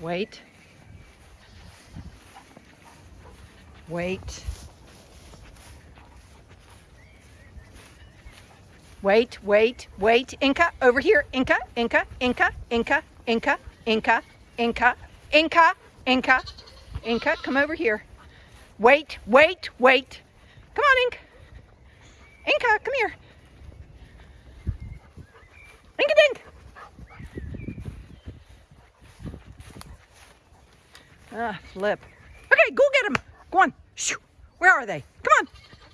Wait. Wait. Wait, wait, wait. Inca, over here. Inca, Inca, Inca, Inca, Inca, Inca, Inca, Inca, Inca, Inca, come over here. Wait, wait, wait. Come on, Inca. Inca, come here. Inca dink. Ah, flip. Okay, go get him. Go on. Shoo. Where are they? Come on.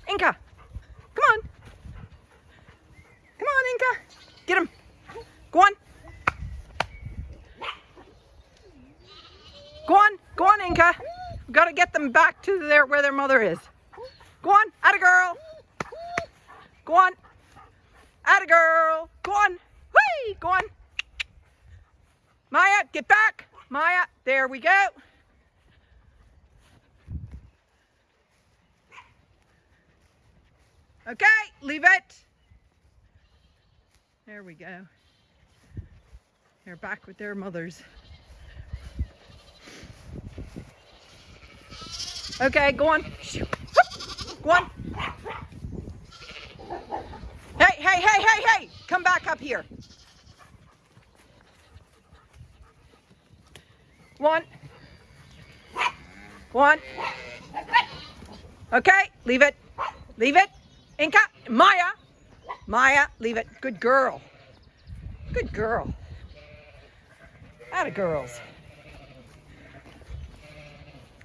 Inca. Come on. Come on, Inca. Get him. Go on. Go on. Go on, Inca. We've got to get them back to their where their mother is. Go on. Atta girl. Go on. Atta girl. Go on. Whee! Go on. Maya, get back. Maya, there we go. Okay, leave it. There we go. They're back with their mothers. Okay, go on. Go on. Hey, hey, hey, hey, hey! Come back up here. One. One. Okay, leave it. Leave it. Inca, Maya, Maya, leave it. Good girl. Good girl. Out of girls.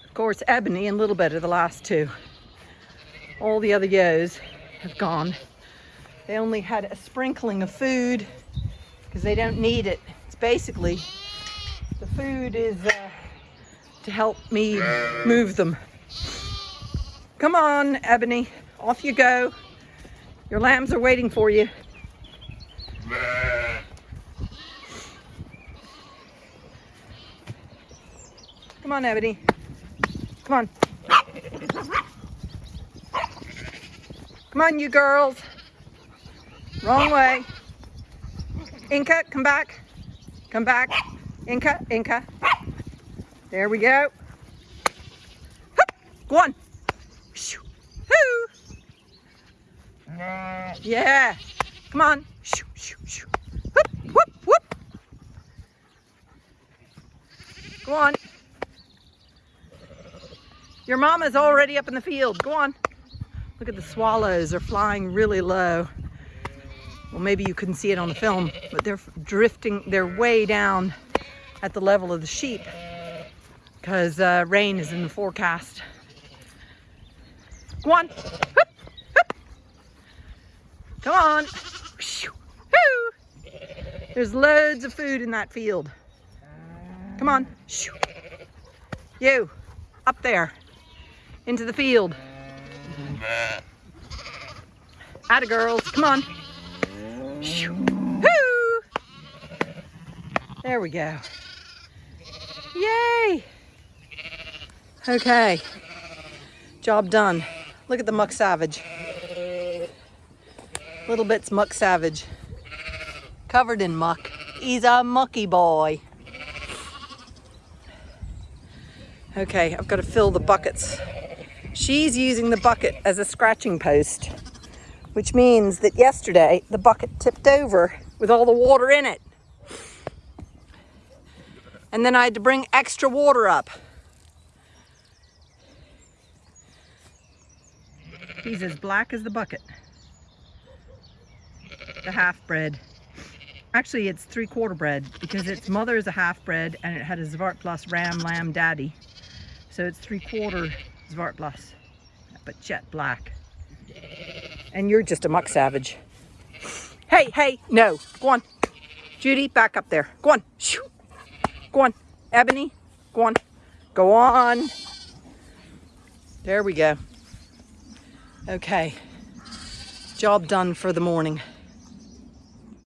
Of course, Ebony and Little Bit are the last two. All the other yos have gone. They only had a sprinkling of food because they don't need it. It's basically, the food is uh, to help me move them. Come on, Ebony. Off you go. Your lambs are waiting for you. Come on, Ebony. Come on. Come on, you girls. Wrong way. Inca, come back. Come back. Inca, Inca. There we go. Go on. Yeah. Come on. Shoo, shoo, shoo. Whoop, whoop, whoop. Go on. Your mama's already up in the field. Go on. Look at the swallows. They're flying really low. Well, maybe you couldn't see it on the film, but they're drifting. They're way down at the level of the sheep because uh, rain is in the forecast. Go on. Come on. There's loads of food in that field. Come on. You, up there, into the field. Atta girls, come on. There we go. Yay! Okay, job done. Look at the muck savage. Little bit's muck savage. Covered in muck. He's a mucky boy. Okay, I've got to fill the buckets. She's using the bucket as a scratching post, which means that yesterday the bucket tipped over with all the water in it. And then I had to bring extra water up. He's as black as the bucket the half bred. Actually, it's three quarter bred because its mother is a half bred and it had a Zwartbles ram lamb daddy. So it's three quarter Zwartbles, but jet black. And you're just a muck savage. Hey, hey, no, go on. Judy, back up there. Go on. Shoo. Go on. Ebony, go on. Go on. There we go. Okay. Job done for the morning.